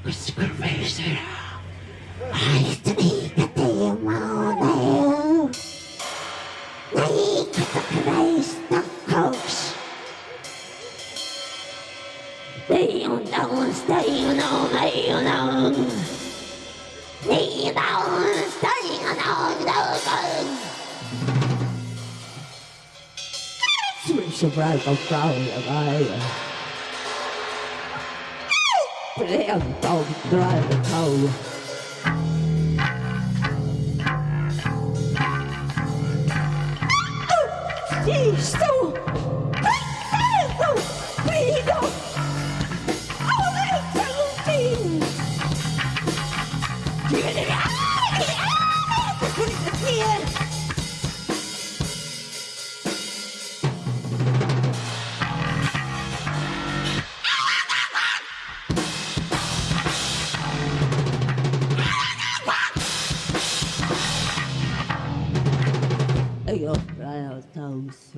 Gusto ko may sira. Ay, tanikati ang tao, drive! Cristo! Cristo! Ahora salutin! Ayo, rail, toes,